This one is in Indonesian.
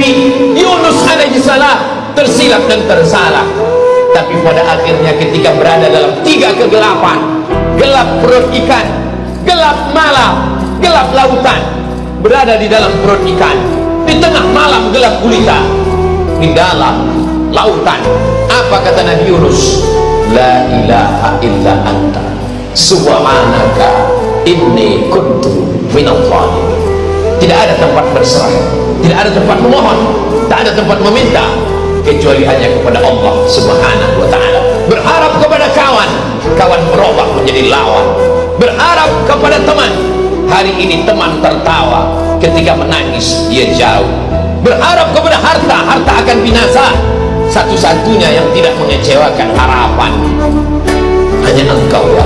Nabi Yunus alaihi salam tersilap dan tersalah. Tapi pada akhirnya ketika berada dalam tiga kegelapan gelap perut ikan gelap malam gelap lautan berada di dalam perut ikan di tengah malam gelap gulita di dalam lautan. Apa kata Nabi Yunus? La ilaha illa anta. Subhanaka inni kuntu minal zalimin. tidak ada tempat berserah. Tidak ada tempat memohon tak ada tempat meminta kecuali hanya kepada Allah subhanahu wa ta'ala. Berharap kepada kawan kawan berubah menjadi lawan. Berharap kepada teman hari ini teman tertawa ketika menangis dia jauh. Berharap kepada harta harta akan binasa. Satu-satunya yang tidak mengecewakan harapan